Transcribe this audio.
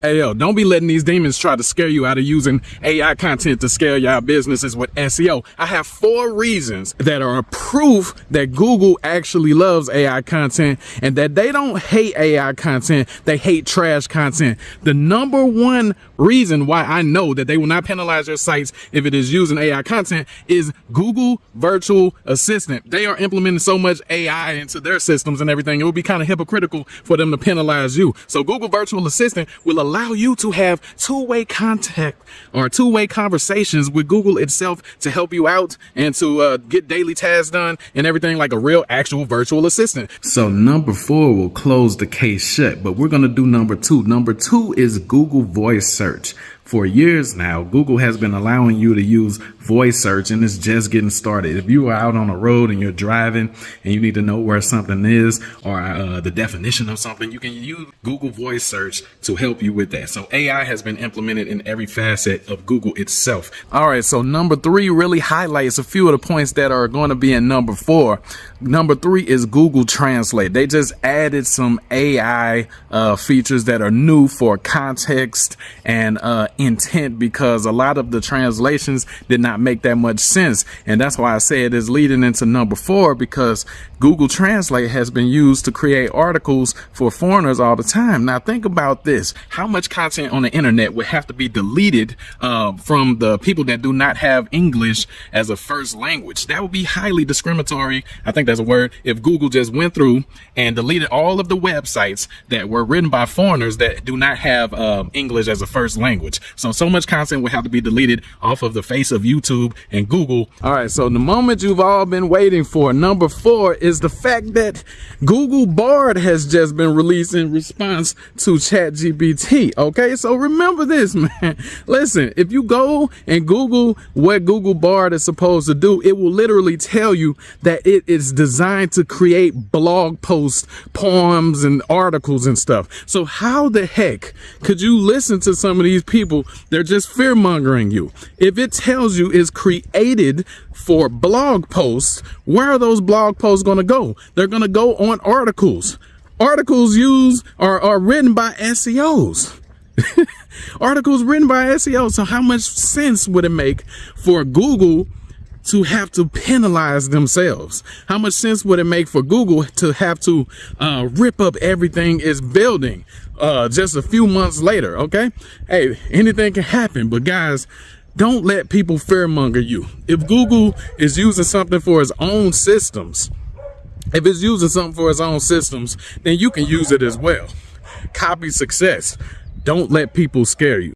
Hey yo, don't be letting these demons try to scare you out of using AI content to scale your businesses with SEO. I have four reasons that are proof that Google actually loves AI content and that they don't hate AI content, they hate trash content. The number one reason why I know that they will not penalize your sites if it is using AI content is Google Virtual Assistant. They are implementing so much AI into their systems and everything. It would be kind of hypocritical for them to penalize you. So Google Virtual Assistant will allow you to have two-way contact or two-way conversations with Google itself to help you out and to uh, get daily tasks done and everything like a real actual virtual assistant. So number four will close the case shut, but we're going to do number two. Number two is Google Voice Search for years now, Google has been allowing you to use voice search and it's just getting started. If you are out on the road and you're driving and you need to know where something is or uh, the definition of something, you can use Google voice search to help you with that. So AI has been implemented in every facet of Google itself. All right. So number three really highlights a few of the points that are going to be in number four. Number three is Google Translate. They just added some AI uh, features that are new for context and uh, intent because a lot of the translations did not make that much sense. And that's why I say it is leading into number four because Google Translate has been used to create articles for foreigners all the time. Now think about this. How much content on the internet would have to be deleted uh, from the people that do not have English as a first language? That would be highly discriminatory. I think that's a word. If Google just went through and deleted all of the websites that were written by foreigners that do not have uh, English as a first language. So, so much content will have to be deleted off of the face of YouTube and Google. All right. So the moment you've all been waiting for, number four is the fact that Google Bard has just been released in response to ChatGPT. Okay. So remember this, man. Listen, if you go and Google what Google Bard is supposed to do, it will literally tell you that it is designed to create blog posts, poems, and articles and stuff. So how the heck could you listen to some of these people they're just fear mongering you. If it tells you it's created for blog posts, where are those blog posts going to go? They're going to go on articles. Articles used are, are written by SEOs. articles written by SEOs. So how much sense would it make for Google to have to penalize themselves? How much sense would it make for Google to have to uh, rip up everything it's building uh, just a few months later? Okay. Hey, anything can happen, but guys, don't let people fearmonger you. If Google is using something for its own systems, if it's using something for its own systems, then you can use it as well. Copy success. Don't let people scare you.